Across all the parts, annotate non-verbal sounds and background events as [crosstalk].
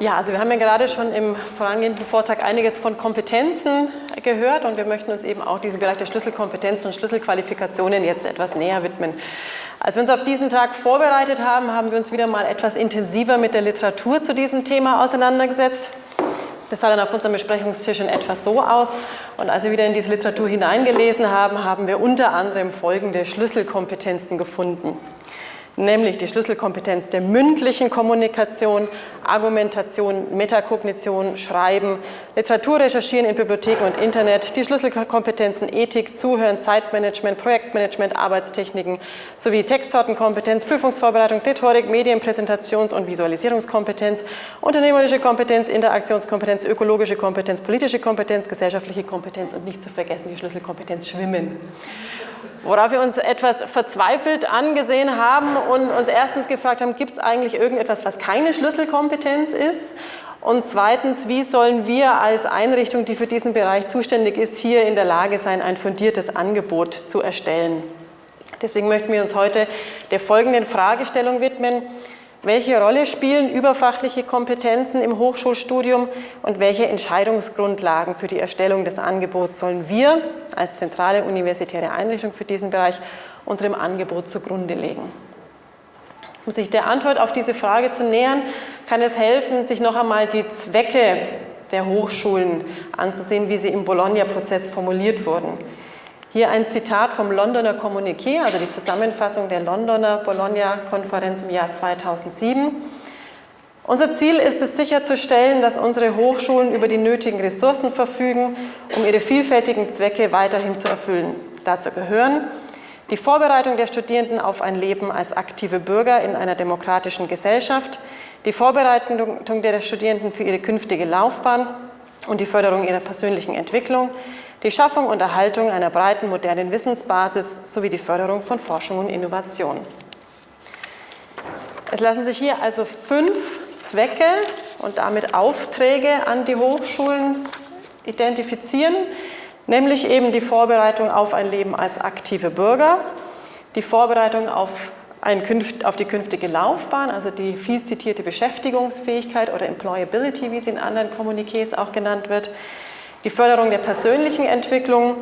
Ja, also wir haben ja gerade schon im vorangehenden Vortrag einiges von Kompetenzen gehört und wir möchten uns eben auch diesem Bereich der Schlüsselkompetenzen und Schlüsselqualifikationen jetzt etwas näher widmen. Als wir uns auf diesen Tag vorbereitet haben, haben wir uns wieder mal etwas intensiver mit der Literatur zu diesem Thema auseinandergesetzt. Das sah dann auf unserem Besprechungstisch in etwas so aus. Und als wir wieder in diese Literatur hineingelesen haben, haben wir unter anderem folgende Schlüsselkompetenzen gefunden nämlich die Schlüsselkompetenz der mündlichen Kommunikation, Argumentation, Metakognition, Schreiben, Literatur recherchieren in Bibliotheken und Internet, die Schlüsselkompetenzen Ethik, Zuhören, Zeitmanagement, Projektmanagement, Arbeitstechniken sowie Textsortenkompetenz, Prüfungsvorbereitung, Rhetorik, Medienpräsentations- und Visualisierungskompetenz, unternehmerische Kompetenz, Interaktionskompetenz, ökologische Kompetenz, politische Kompetenz, gesellschaftliche Kompetenz und nicht zu vergessen die Schlüsselkompetenz Schwimmen worauf wir uns etwas verzweifelt angesehen haben und uns erstens gefragt haben, gibt es eigentlich irgendetwas, was keine Schlüsselkompetenz ist? Und zweitens, wie sollen wir als Einrichtung, die für diesen Bereich zuständig ist, hier in der Lage sein, ein fundiertes Angebot zu erstellen? Deswegen möchten wir uns heute der folgenden Fragestellung widmen. Welche Rolle spielen überfachliche Kompetenzen im Hochschulstudium und welche Entscheidungsgrundlagen für die Erstellung des Angebots sollen wir als zentrale universitäre Einrichtung für diesen Bereich unserem Angebot zugrunde legen? Um sich der Antwort auf diese Frage zu nähern, kann es helfen, sich noch einmal die Zwecke der Hochschulen anzusehen, wie sie im Bologna-Prozess formuliert wurden. Hier ein Zitat vom Londoner Kommuniqué, also die Zusammenfassung der Londoner Bologna-Konferenz im Jahr 2007. Unser Ziel ist es sicherzustellen, dass unsere Hochschulen über die nötigen Ressourcen verfügen, um ihre vielfältigen Zwecke weiterhin zu erfüllen. Dazu gehören die Vorbereitung der Studierenden auf ein Leben als aktive Bürger in einer demokratischen Gesellschaft, die Vorbereitung der Studierenden für ihre künftige Laufbahn und die Förderung ihrer persönlichen Entwicklung, die Schaffung und Erhaltung einer breiten modernen Wissensbasis sowie die Förderung von Forschung und Innovation. Es lassen sich hier also fünf Zwecke und damit Aufträge an die Hochschulen identifizieren, nämlich eben die Vorbereitung auf ein Leben als aktive Bürger, die Vorbereitung auf, ein, auf die künftige Laufbahn, also die viel zitierte Beschäftigungsfähigkeit oder Employability, wie sie in anderen Kommuniqués auch genannt wird, die Förderung der persönlichen Entwicklung,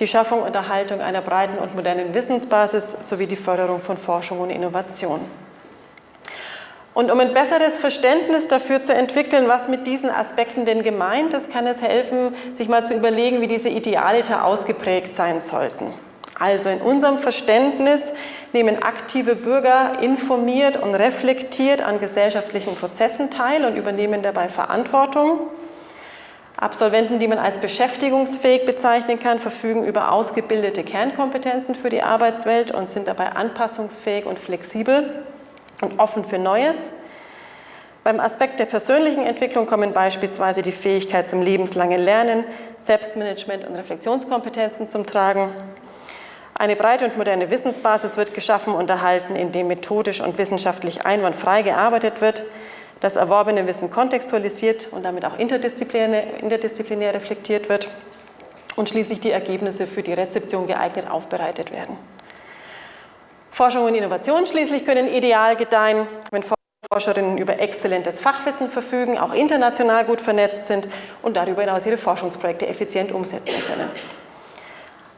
die Schaffung und Erhaltung einer breiten und modernen Wissensbasis sowie die Förderung von Forschung und Innovation. Und um ein besseres Verständnis dafür zu entwickeln, was mit diesen Aspekten denn gemeint ist, kann es helfen, sich mal zu überlegen, wie diese Idealita ausgeprägt sein sollten. Also in unserem Verständnis nehmen aktive Bürger informiert und reflektiert an gesellschaftlichen Prozessen teil und übernehmen dabei Verantwortung. Absolventen, die man als beschäftigungsfähig bezeichnen kann, verfügen über ausgebildete Kernkompetenzen für die Arbeitswelt und sind dabei anpassungsfähig und flexibel und offen für Neues. Beim Aspekt der persönlichen Entwicklung kommen beispielsweise die Fähigkeit zum lebenslangen Lernen, Selbstmanagement und Reflexionskompetenzen zum Tragen. Eine breite und moderne Wissensbasis wird geschaffen und erhalten, indem methodisch und wissenschaftlich einwandfrei gearbeitet wird das erworbene Wissen kontextualisiert und damit auch interdisziplinär, interdisziplinär reflektiert wird und schließlich die Ergebnisse für die Rezeption geeignet aufbereitet werden. Forschung und Innovation schließlich können ideal gedeihen, wenn Forscherinnen über exzellentes Fachwissen verfügen, auch international gut vernetzt sind und darüber hinaus ihre Forschungsprojekte effizient umsetzen können.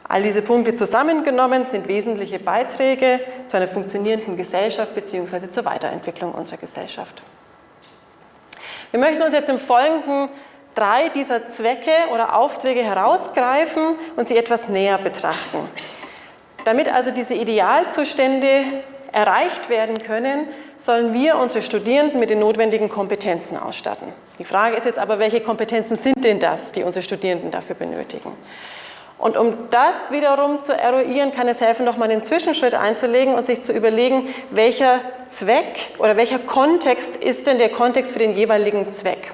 All diese Punkte zusammengenommen sind wesentliche Beiträge zu einer funktionierenden Gesellschaft bzw. zur Weiterentwicklung unserer Gesellschaft. Wir möchten uns jetzt im Folgenden drei dieser Zwecke oder Aufträge herausgreifen und sie etwas näher betrachten. Damit also diese Idealzustände erreicht werden können, sollen wir unsere Studierenden mit den notwendigen Kompetenzen ausstatten. Die Frage ist jetzt aber, welche Kompetenzen sind denn das, die unsere Studierenden dafür benötigen? Und um das wiederum zu eruieren, kann es helfen, nochmal einen Zwischenschritt einzulegen und sich zu überlegen, welcher Zweck oder welcher Kontext ist denn der Kontext für den jeweiligen Zweck.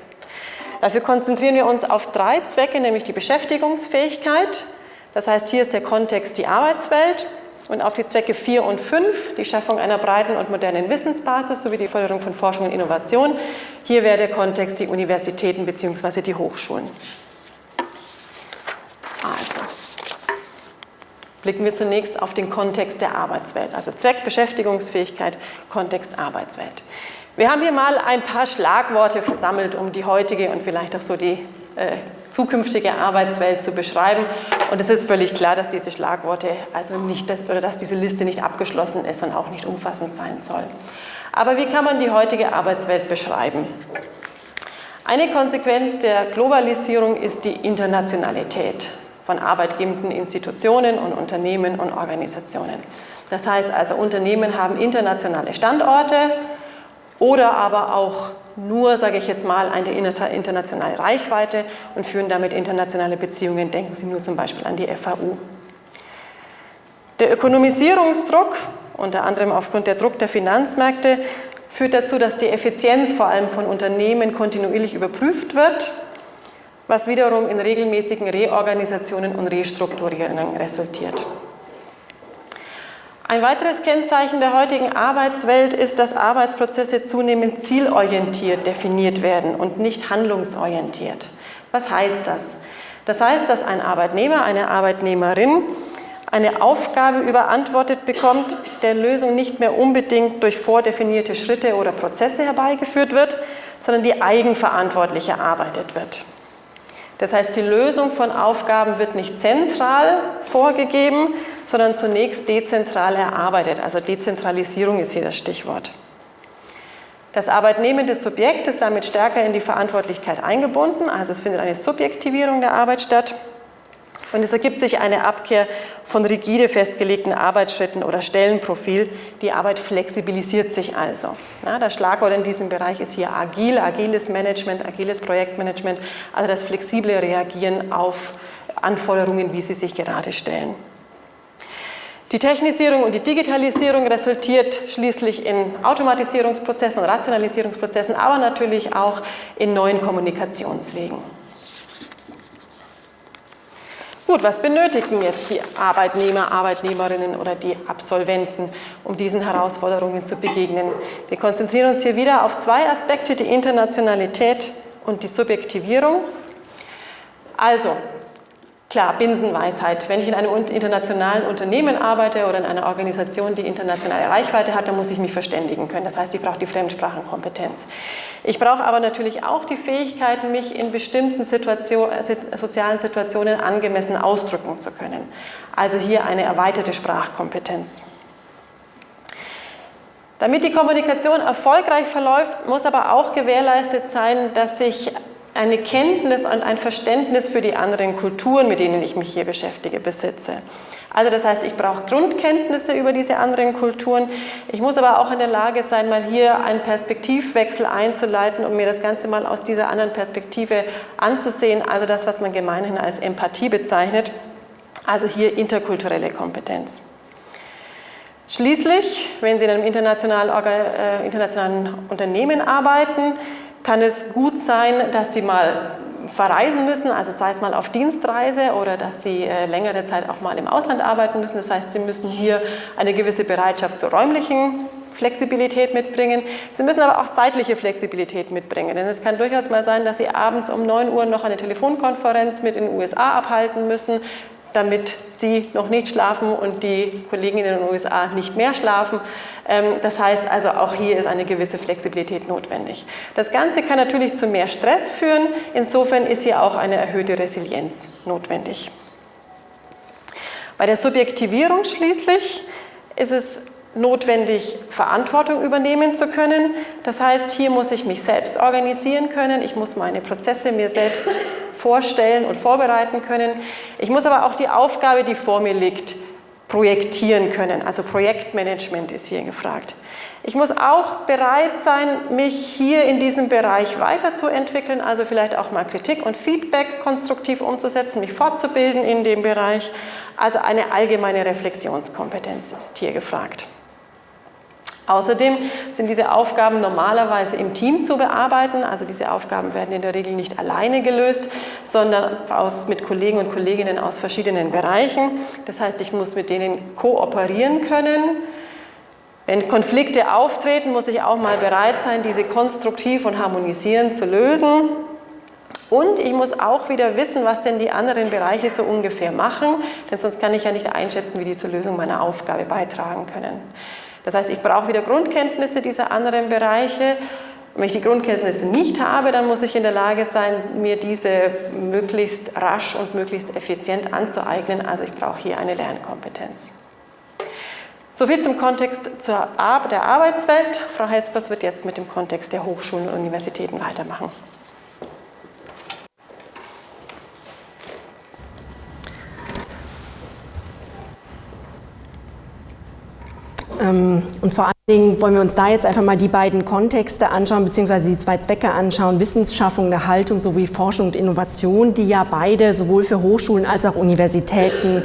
Dafür konzentrieren wir uns auf drei Zwecke, nämlich die Beschäftigungsfähigkeit, das heißt, hier ist der Kontext die Arbeitswelt und auf die Zwecke 4 und 5, die Schaffung einer breiten und modernen Wissensbasis sowie die Förderung von Forschung und Innovation. Hier wäre der Kontext die Universitäten bzw. die Hochschulen. Also, blicken wir zunächst auf den Kontext der Arbeitswelt, also Zweck, Beschäftigungsfähigkeit, Kontext, Arbeitswelt. Wir haben hier mal ein paar Schlagworte versammelt, um die heutige und vielleicht auch so die äh, zukünftige Arbeitswelt zu beschreiben. Und es ist völlig klar, dass diese Schlagworte, also nicht das, oder dass diese Liste nicht abgeschlossen ist und auch nicht umfassend sein soll. Aber wie kann man die heutige Arbeitswelt beschreiben? Eine Konsequenz der Globalisierung ist die Internationalität von arbeitgebenden Institutionen und Unternehmen und Organisationen. Das heißt also, Unternehmen haben internationale Standorte oder aber auch nur, sage ich jetzt mal, eine internationale Reichweite und führen damit internationale Beziehungen. Denken Sie nur zum Beispiel an die FAU. Der Ökonomisierungsdruck, unter anderem aufgrund der Druck der Finanzmärkte, führt dazu, dass die Effizienz vor allem von Unternehmen kontinuierlich überprüft wird, was wiederum in regelmäßigen Reorganisationen und Restrukturierungen resultiert. Ein weiteres Kennzeichen der heutigen Arbeitswelt ist, dass Arbeitsprozesse zunehmend zielorientiert definiert werden und nicht handlungsorientiert. Was heißt das? Das heißt, dass ein Arbeitnehmer, eine Arbeitnehmerin eine Aufgabe überantwortet bekommt, der Lösung nicht mehr unbedingt durch vordefinierte Schritte oder Prozesse herbeigeführt wird, sondern die eigenverantwortlich erarbeitet wird. Das heißt, die Lösung von Aufgaben wird nicht zentral vorgegeben, sondern zunächst dezentral erarbeitet. Also Dezentralisierung ist hier das Stichwort. Das arbeitnehmende Subjekt ist damit stärker in die Verantwortlichkeit eingebunden, also es findet eine Subjektivierung der Arbeit statt. Und es ergibt sich eine Abkehr von rigide festgelegten Arbeitsschritten oder Stellenprofil. Die Arbeit flexibilisiert sich also. Ja, das Schlagwort in diesem Bereich ist hier agil, agiles Management, agiles Projektmanagement, also das flexible Reagieren auf Anforderungen, wie sie sich gerade stellen. Die Technisierung und die Digitalisierung resultiert schließlich in Automatisierungsprozessen und Rationalisierungsprozessen, aber natürlich auch in neuen Kommunikationswegen. Gut, was benötigen jetzt die Arbeitnehmer, Arbeitnehmerinnen oder die Absolventen, um diesen Herausforderungen zu begegnen? Wir konzentrieren uns hier wieder auf zwei Aspekte, die Internationalität und die Subjektivierung. Also, Klar, Binsenweisheit. Wenn ich in einem internationalen Unternehmen arbeite oder in einer Organisation, die internationale Reichweite hat, dann muss ich mich verständigen können. Das heißt, ich brauche die Fremdsprachenkompetenz. Ich brauche aber natürlich auch die Fähigkeiten, mich in bestimmten Situation, sozialen Situationen angemessen ausdrücken zu können. Also hier eine erweiterte Sprachkompetenz. Damit die Kommunikation erfolgreich verläuft, muss aber auch gewährleistet sein, dass sich eine Kenntnis und ein Verständnis für die anderen Kulturen, mit denen ich mich hier beschäftige, besitze. Also das heißt, ich brauche Grundkenntnisse über diese anderen Kulturen. Ich muss aber auch in der Lage sein, mal hier einen Perspektivwechsel einzuleiten, um mir das Ganze mal aus dieser anderen Perspektive anzusehen. Also das, was man gemeinhin als Empathie bezeichnet. Also hier interkulturelle Kompetenz. Schließlich, wenn Sie in einem internationalen, äh, internationalen Unternehmen arbeiten, kann es gut sein, dass Sie mal verreisen müssen, also sei es mal auf Dienstreise oder dass Sie äh, längere Zeit auch mal im Ausland arbeiten müssen. Das heißt, Sie müssen hier eine gewisse Bereitschaft zur räumlichen Flexibilität mitbringen. Sie müssen aber auch zeitliche Flexibilität mitbringen, denn es kann durchaus mal sein, dass Sie abends um 9 Uhr noch eine Telefonkonferenz mit den USA abhalten müssen damit sie noch nicht schlafen und die Kollegen in den USA nicht mehr schlafen. Ähm, das heißt also, auch hier ist eine gewisse Flexibilität notwendig. Das Ganze kann natürlich zu mehr Stress führen. Insofern ist hier auch eine erhöhte Resilienz notwendig. Bei der Subjektivierung schließlich ist es notwendig, Verantwortung übernehmen zu können. Das heißt, hier muss ich mich selbst organisieren können. Ich muss meine Prozesse mir selbst [laughs] vorstellen und vorbereiten können. Ich muss aber auch die Aufgabe, die vor mir liegt, projektieren können. Also Projektmanagement ist hier gefragt. Ich muss auch bereit sein, mich hier in diesem Bereich weiterzuentwickeln, also vielleicht auch mal Kritik und Feedback konstruktiv umzusetzen, mich fortzubilden in dem Bereich. Also eine allgemeine Reflexionskompetenz ist hier gefragt. Außerdem sind diese Aufgaben normalerweise im Team zu bearbeiten. Also diese Aufgaben werden in der Regel nicht alleine gelöst, sondern aus, mit Kollegen und Kolleginnen aus verschiedenen Bereichen. Das heißt, ich muss mit denen kooperieren können. Wenn Konflikte auftreten, muss ich auch mal bereit sein, diese konstruktiv und harmonisierend zu lösen. Und ich muss auch wieder wissen, was denn die anderen Bereiche so ungefähr machen, denn sonst kann ich ja nicht einschätzen, wie die zur Lösung meiner Aufgabe beitragen können. Das heißt, ich brauche wieder Grundkenntnisse dieser anderen Bereiche. Wenn ich die Grundkenntnisse nicht habe, dann muss ich in der Lage sein, mir diese möglichst rasch und möglichst effizient anzueignen. Also ich brauche hier eine Lernkompetenz. Soviel zum Kontext der Arbeitswelt. Frau Hespers wird jetzt mit dem Kontext der Hochschulen und Universitäten weitermachen. Und vor allen Dingen wollen wir uns da jetzt einfach mal die beiden Kontexte anschauen, beziehungsweise die zwei Zwecke anschauen, Wissensschaffung, der Haltung sowie Forschung und Innovation, die ja beide sowohl für Hochschulen als auch Universitäten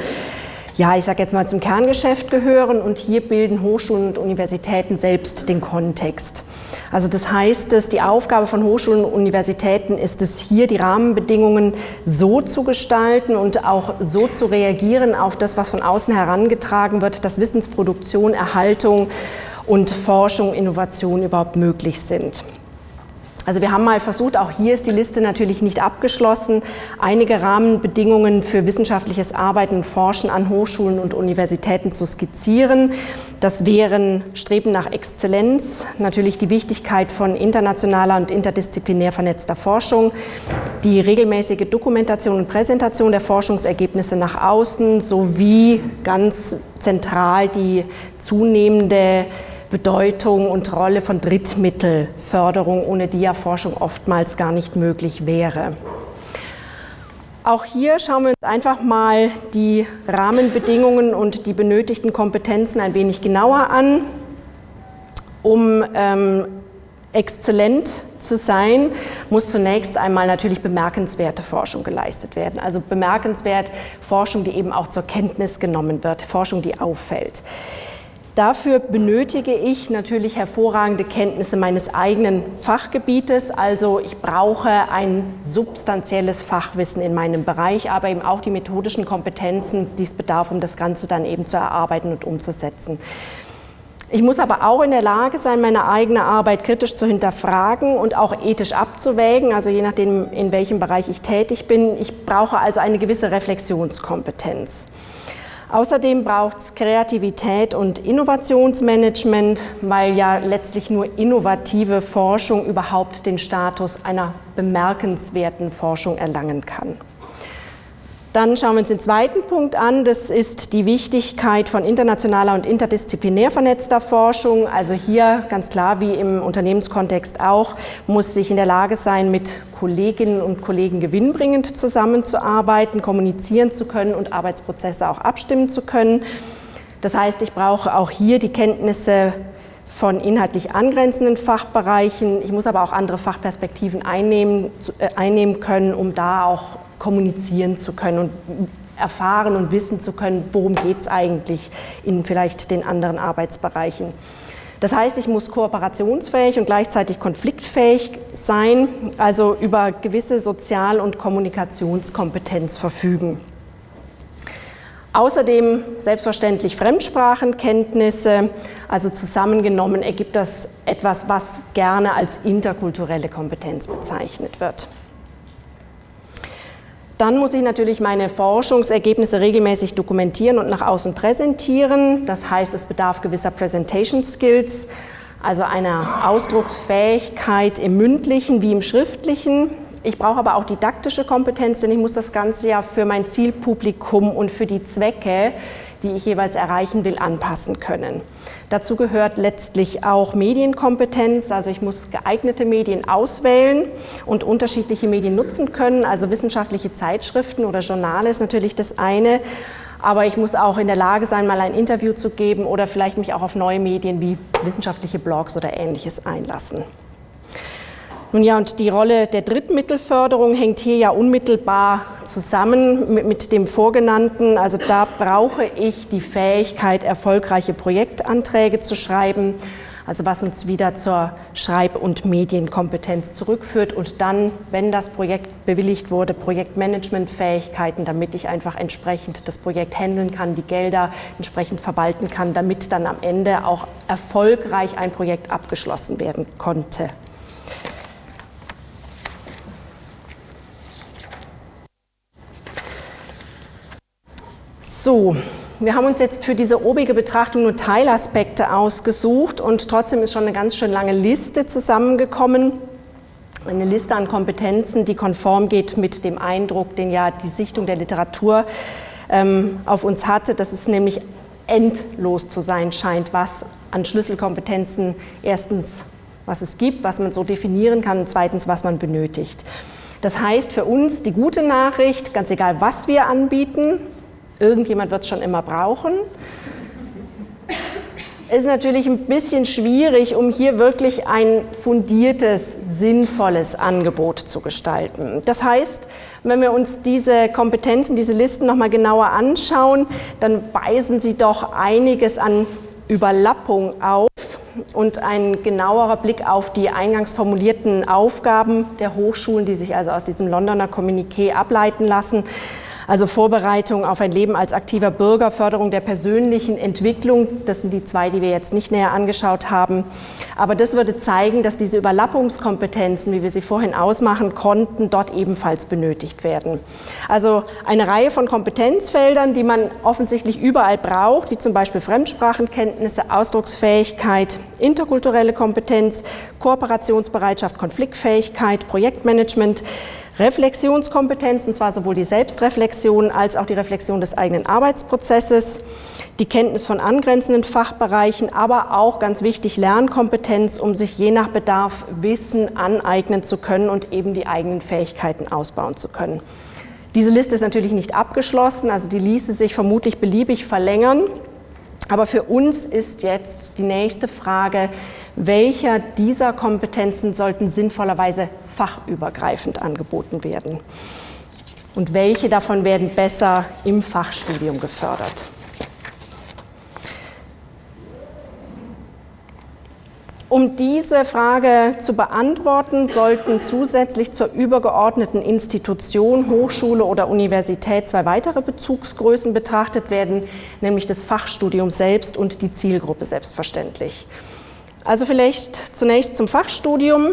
ja, ich sage jetzt mal zum Kerngeschäft gehören und hier bilden Hochschulen und Universitäten selbst den Kontext. Also das heißt es, die Aufgabe von Hochschulen und Universitäten ist es hier, die Rahmenbedingungen so zu gestalten und auch so zu reagieren auf das, was von außen herangetragen wird, dass Wissensproduktion, Erhaltung und Forschung, Innovation überhaupt möglich sind. Also wir haben mal versucht, auch hier ist die Liste natürlich nicht abgeschlossen, einige Rahmenbedingungen für wissenschaftliches Arbeiten und Forschen an Hochschulen und Universitäten zu skizzieren. Das wären Streben nach Exzellenz, natürlich die Wichtigkeit von internationaler und interdisziplinär vernetzter Forschung, die regelmäßige Dokumentation und Präsentation der Forschungsergebnisse nach außen sowie ganz zentral die zunehmende Bedeutung und Rolle von Drittmittelförderung, ohne die ja Forschung oftmals gar nicht möglich wäre. Auch hier schauen wir uns einfach mal die Rahmenbedingungen und die benötigten Kompetenzen ein wenig genauer an. Um ähm, exzellent zu sein, muss zunächst einmal natürlich bemerkenswerte Forschung geleistet werden. Also bemerkenswert Forschung, die eben auch zur Kenntnis genommen wird, Forschung, die auffällt. Dafür benötige ich natürlich hervorragende Kenntnisse meines eigenen Fachgebietes. Also ich brauche ein substanzielles Fachwissen in meinem Bereich, aber eben auch die methodischen Kompetenzen, die es bedarf, um das Ganze dann eben zu erarbeiten und umzusetzen. Ich muss aber auch in der Lage sein, meine eigene Arbeit kritisch zu hinterfragen und auch ethisch abzuwägen, also je nachdem, in welchem Bereich ich tätig bin. Ich brauche also eine gewisse Reflexionskompetenz. Außerdem braucht es Kreativität und Innovationsmanagement, weil ja letztlich nur innovative Forschung überhaupt den Status einer bemerkenswerten Forschung erlangen kann. Dann schauen wir uns den zweiten Punkt an. Das ist die Wichtigkeit von internationaler und interdisziplinär vernetzter Forschung. Also hier ganz klar, wie im Unternehmenskontext auch, muss sich in der Lage sein, mit Kolleginnen und Kollegen gewinnbringend zusammenzuarbeiten, kommunizieren zu können und Arbeitsprozesse auch abstimmen zu können. Das heißt, ich brauche auch hier die Kenntnisse von inhaltlich angrenzenden Fachbereichen. Ich muss aber auch andere Fachperspektiven einnehmen, äh, einnehmen können, um da auch kommunizieren zu können und erfahren und wissen zu können, worum geht es eigentlich in vielleicht den anderen Arbeitsbereichen. Das heißt, ich muss kooperationsfähig und gleichzeitig konfliktfähig sein, also über gewisse Sozial- und Kommunikationskompetenz verfügen. Außerdem selbstverständlich Fremdsprachenkenntnisse, also zusammengenommen ergibt das etwas, was gerne als interkulturelle Kompetenz bezeichnet wird. Dann muss ich natürlich meine Forschungsergebnisse regelmäßig dokumentieren und nach außen präsentieren. Das heißt, es bedarf gewisser Presentation Skills, also einer Ausdrucksfähigkeit im mündlichen wie im schriftlichen. Ich brauche aber auch didaktische Kompetenz, denn ich muss das Ganze ja für mein Zielpublikum und für die Zwecke, die ich jeweils erreichen will, anpassen können. Dazu gehört letztlich auch Medienkompetenz, also ich muss geeignete Medien auswählen und unterschiedliche Medien nutzen können, also wissenschaftliche Zeitschriften oder Journale ist natürlich das eine, aber ich muss auch in der Lage sein, mal ein Interview zu geben oder vielleicht mich auch auf neue Medien wie wissenschaftliche Blogs oder ähnliches einlassen. Nun ja, und die Rolle der Drittmittelförderung hängt hier ja unmittelbar zusammen mit, mit, dem Vorgenannten. Also da brauche ich die Fähigkeit, erfolgreiche Projektanträge zu schreiben, also was uns wieder zur Schreib- und Medienkompetenz zurückführt und dann, wenn das Projekt bewilligt wurde, Projektmanagementfähigkeiten, damit ich einfach entsprechend das Projekt handeln kann, die Gelder entsprechend verwalten kann, damit dann am Ende auch erfolgreich ein Projekt abgeschlossen werden konnte. So, Wir haben uns jetzt für diese obige Betrachtung nur Teilaspekte ausgesucht und trotzdem ist schon eine ganz schön lange Liste zusammengekommen. Eine Liste an Kompetenzen, die konform geht mit dem Eindruck, den ja die Sichtung der Literatur ähm, auf uns hatte, dass es nämlich endlos zu sein scheint, was an Schlüsselkompetenzen erstens, was es gibt, was man so definieren kann und zweitens, was man benötigt. Das heißt für uns die gute Nachricht, ganz egal was wir anbieten, irgendjemand wird es schon immer brauchen. Es ist natürlich ein bisschen schwierig, um hier wirklich ein fundiertes, sinnvolles Angebot zu gestalten. Das heißt, wenn wir uns diese Kompetenzen, diese Listen nochmal genauer anschauen, dann weisen sie doch einiges an Überlappung auf und ein genauerer Blick auf die eingangs formulierten Aufgaben der Hochschulen, die sich also aus diesem Londoner Kommuniqué ableiten lassen, also Vorbereitung auf ein Leben als aktiver Bürger, Förderung der persönlichen Entwicklung, das sind die zwei, die wir jetzt nicht näher angeschaut haben. Aber das würde zeigen, dass diese Überlappungskompetenzen, wie wir sie vorhin ausmachen konnten, dort ebenfalls benötigt werden. Also eine Reihe von Kompetenzfeldern, die man offensichtlich überall braucht, wie zum Beispiel Fremdsprachenkenntnisse, Ausdrucksfähigkeit, interkulturelle Kompetenz, Kooperationsbereitschaft, Konfliktfähigkeit, Projektmanagement, Reflexionskompetenz, und zwar sowohl die Selbstreflexion als auch die Reflexion des eigenen Arbeitsprozesses, die Kenntnis von angrenzenden Fachbereichen, aber auch ganz wichtig Lernkompetenz, um sich je nach Bedarf Wissen aneignen zu können und eben die eigenen Fähigkeiten ausbauen zu können. Diese Liste ist natürlich nicht abgeschlossen, also die ließe sich vermutlich beliebig verlängern. Aber für uns ist jetzt die nächste Frage, welcher dieser Kompetenzen sollten sinnvollerweise fachübergreifend angeboten werden? Und welche davon werden besser im Fachstudium gefördert? Um diese Frage zu beantworten, sollten zusätzlich zur übergeordneten Institution, Hochschule oder Universität zwei weitere Bezugsgrößen betrachtet werden, nämlich das Fachstudium selbst und die Zielgruppe selbstverständlich. Also vielleicht zunächst zum Fachstudium.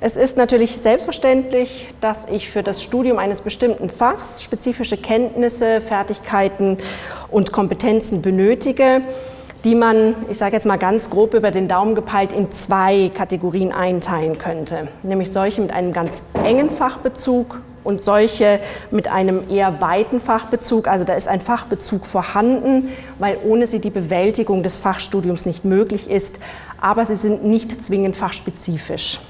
Es ist natürlich selbstverständlich, dass ich für das Studium eines bestimmten Fachs spezifische Kenntnisse, Fertigkeiten und Kompetenzen benötige die man, ich sage jetzt mal ganz grob über den Daumen gepeilt, in zwei Kategorien einteilen könnte. Nämlich solche mit einem ganz engen Fachbezug und solche mit einem eher weiten Fachbezug. Also da ist ein Fachbezug vorhanden, weil ohne sie die Bewältigung des Fachstudiums nicht möglich ist, aber sie sind nicht zwingend fachspezifisch.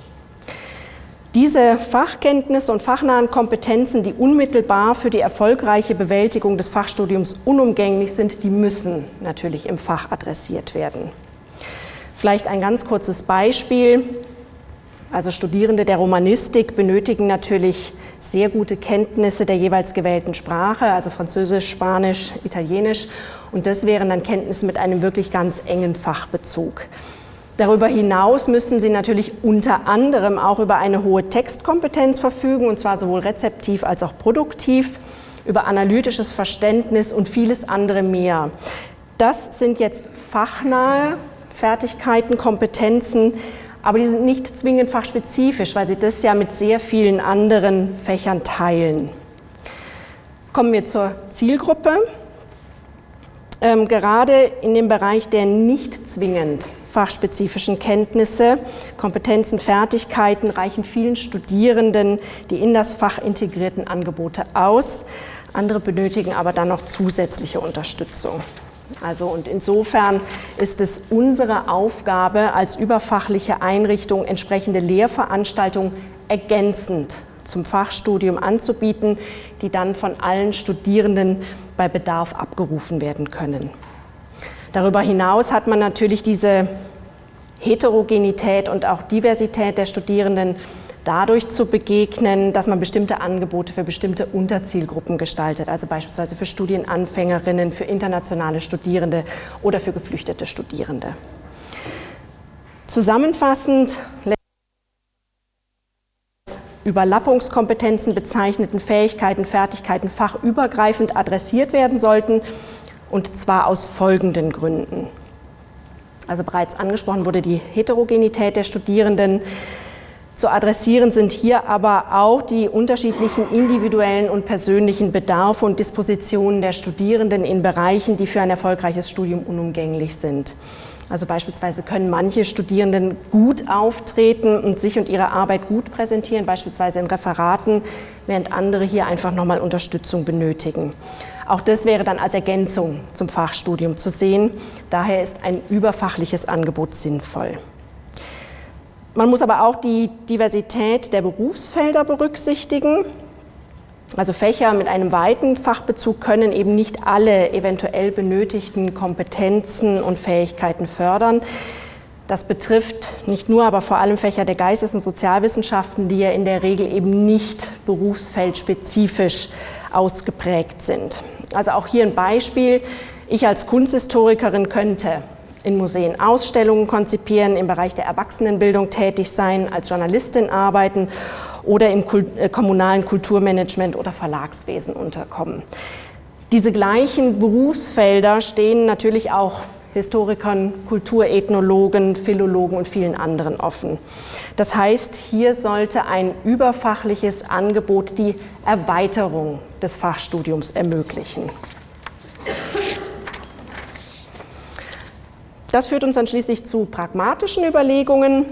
Diese Fachkenntnisse und fachnahen Kompetenzen, die unmittelbar für die erfolgreiche Bewältigung des Fachstudiums unumgänglich sind, die müssen natürlich im Fach adressiert werden. Vielleicht ein ganz kurzes Beispiel. Also Studierende der Romanistik benötigen natürlich sehr gute Kenntnisse der jeweils gewählten Sprache, also Französisch, Spanisch, Italienisch. Und das wären dann Kenntnisse mit einem wirklich ganz engen Fachbezug. Darüber hinaus müssen Sie natürlich unter anderem auch über eine hohe Textkompetenz verfügen, und zwar sowohl rezeptiv als auch produktiv, über analytisches Verständnis und vieles andere mehr. Das sind jetzt fachnahe Fertigkeiten, Kompetenzen, aber die sind nicht zwingend fachspezifisch, weil Sie das ja mit sehr vielen anderen Fächern teilen. Kommen wir zur Zielgruppe. Ähm, gerade in dem Bereich der nicht zwingend fachspezifischen Kenntnisse, Kompetenzen, Fertigkeiten reichen vielen Studierenden die in das Fach integrierten Angebote aus. Andere benötigen aber dann noch zusätzliche Unterstützung. Also und insofern ist es unsere Aufgabe als überfachliche Einrichtung entsprechende Lehrveranstaltungen ergänzend zum Fachstudium anzubieten, die dann von allen Studierenden bei Bedarf abgerufen werden können. Darüber hinaus hat man natürlich diese Heterogenität und auch Diversität der Studierenden dadurch zu begegnen, dass man bestimmte Angebote für bestimmte Unterzielgruppen gestaltet, also beispielsweise für Studienanfängerinnen, für internationale Studierende oder für geflüchtete Studierende. Zusammenfassend Überlappungskompetenzen bezeichneten Fähigkeiten, Fertigkeiten fachübergreifend adressiert werden sollten, und zwar aus folgenden Gründen. Also bereits angesprochen wurde die Heterogenität der Studierenden. Zu adressieren sind hier aber auch die unterschiedlichen individuellen und persönlichen Bedarfe und Dispositionen der Studierenden in Bereichen, die für ein erfolgreiches Studium unumgänglich sind. Also beispielsweise können manche Studierenden gut auftreten und sich und ihre Arbeit gut präsentieren, beispielsweise in Referaten, während andere hier einfach nochmal Unterstützung benötigen. Auch das wäre dann als Ergänzung zum Fachstudium zu sehen. Daher ist ein überfachliches Angebot sinnvoll. Man muss aber auch die Diversität der Berufsfelder berücksichtigen. Also Fächer mit einem weiten Fachbezug können eben nicht alle eventuell benötigten Kompetenzen und Fähigkeiten fördern. Das betrifft nicht nur, aber vor allem Fächer der Geistes- und Sozialwissenschaften, die ja in der Regel eben nicht berufsfeldspezifisch ausgeprägt sind. Also auch hier ein Beispiel. Ich als Kunsthistorikerin könnte in Museen Ausstellungen konzipieren, im Bereich der Erwachsenenbildung tätig sein, als Journalistin arbeiten oder im äh, kommunalen Kulturmanagement oder Verlagswesen unterkommen. Diese gleichen Berufsfelder stehen natürlich auch Historikern, Kulturethnologen, Philologen und vielen anderen offen. Das heißt, hier sollte ein überfachliches Angebot die Erweiterung des Fachstudiums ermöglichen. Das führt uns dann schließlich zu pragmatischen Überlegungen.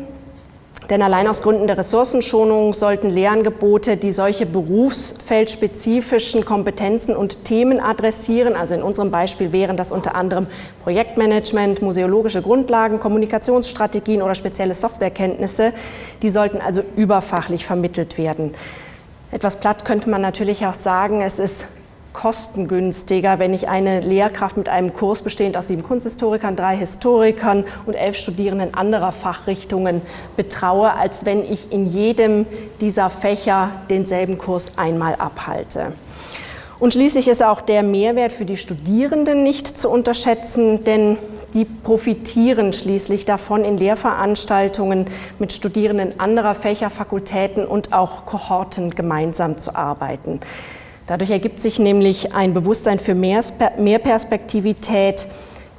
Denn allein aus Gründen der Ressourcenschonung sollten Lehrangebote, die solche berufsfeldspezifischen Kompetenzen und Themen adressieren, also in unserem Beispiel wären das unter anderem Projektmanagement, museologische Grundlagen, Kommunikationsstrategien oder spezielle Softwarekenntnisse, die sollten also überfachlich vermittelt werden. Etwas platt könnte man natürlich auch sagen, es ist kostengünstiger, wenn ich eine Lehrkraft mit einem Kurs bestehend aus sieben Kunsthistorikern, drei Historikern und elf Studierenden anderer Fachrichtungen betraue, als wenn ich in jedem dieser Fächer denselben Kurs einmal abhalte. Und schließlich ist auch der Mehrwert für die Studierenden nicht zu unterschätzen, denn die profitieren schließlich davon, in Lehrveranstaltungen mit Studierenden anderer Fächer, Fakultäten und auch Kohorten gemeinsam zu arbeiten. Dadurch ergibt sich nämlich ein Bewusstsein für mehr, Perspektivität,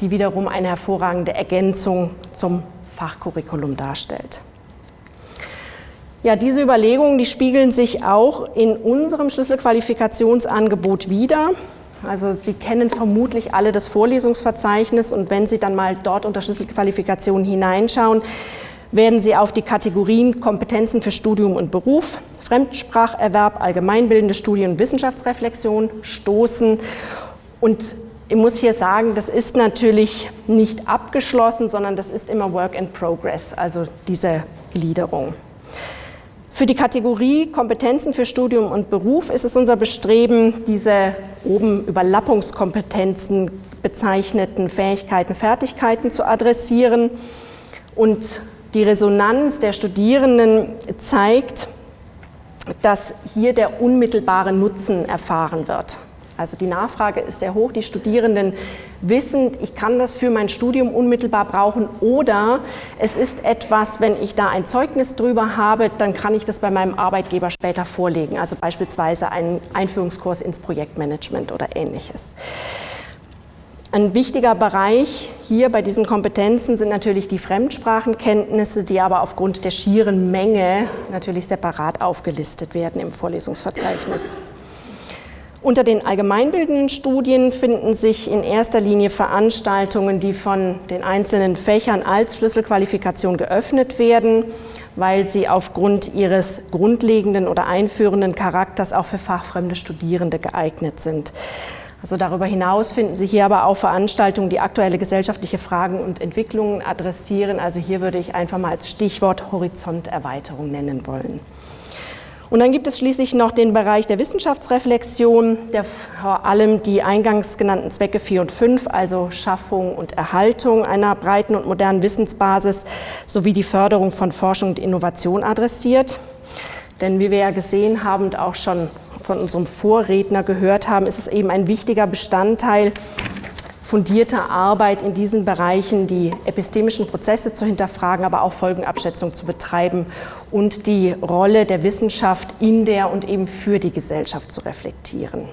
die wiederum eine hervorragende Ergänzung zum Fachcurriculum darstellt. Ja, diese Überlegungen, die spiegeln sich auch in unserem Schlüsselqualifikationsangebot wider. Also Sie kennen vermutlich alle das Vorlesungsverzeichnis und wenn Sie dann mal dort unter Schlüsselqualifikation hineinschauen, werden Sie auf die Kategorien Kompetenzen für Studium und Beruf, Fremdspracherwerb, allgemeinbildende Studie- und Wissenschaftsreflexion stoßen. Und ich muss hier sagen, das ist natürlich nicht abgeschlossen, sondern das ist immer Work in Progress, also diese Gliederung. Für die Kategorie Kompetenzen für Studium und Beruf ist es unser Bestreben, diese oben Überlappungskompetenzen bezeichneten Fähigkeiten, Fertigkeiten zu adressieren. Und die Resonanz der Studierenden zeigt, dass hier der unmittelbare Nutzen erfahren wird. Also die Nachfrage ist sehr hoch. Die Studierenden wissen, ich kann das für mein Studium unmittelbar brauchen oder es ist etwas, wenn ich da ein Zeugnis drüber habe, dann kann ich das bei meinem Arbeitgeber später vorlegen. Also beispielsweise einen Einführungskurs ins Projektmanagement oder ähnliches. Ein wichtiger Bereich hier bei diesen Kompetenzen sind natürlich die Fremdsprachenkenntnisse, die aber aufgrund der schieren Menge natürlich separat aufgelistet werden im Vorlesungsverzeichnis. Unter den allgemeinbildenden Studien finden sich in erster Linie Veranstaltungen, die von den einzelnen Fächern als Schlüsselqualifikation geöffnet werden, weil sie aufgrund ihres grundlegenden oder einführenden Charakters auch für fachfremde Studierende geeignet sind. Also darüber hinaus finden Sie hier aber auch Veranstaltungen, die aktuelle gesellschaftliche Fragen und Entwicklungen adressieren. Also hier würde ich einfach mal als Stichwort Horizonterweiterung nennen wollen. Und dann gibt es schließlich noch den Bereich der Wissenschaftsreflexion, der vor allem die eingangs genannten Zwecke 4 und 5, also Schaffung und Erhaltung einer breiten und modernen Wissensbasis sowie die Förderung von Forschung und Innovation adressiert. Denn wie wir ja gesehen haben und auch schon von unserem Vorredner gehört haben, ist es eben ein wichtiger Bestandteil fundierter Arbeit in diesen Bereichen, die epistemischen Prozesse zu hinterfragen, aber auch Folgenabschätzung zu betreiben und die Rolle der Wissenschaft in der und eben für die Gesellschaft zu reflektieren.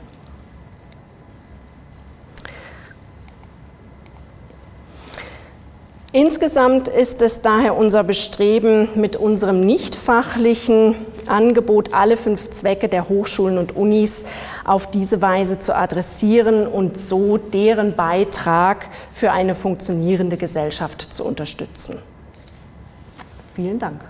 Insgesamt ist es daher unser Bestreben, mit unserem nicht fachlichen Angebot alle fünf Zwecke der Hochschulen und Unis auf diese Weise zu adressieren und so deren Beitrag für eine funktionierende Gesellschaft zu unterstützen. Vielen Dank.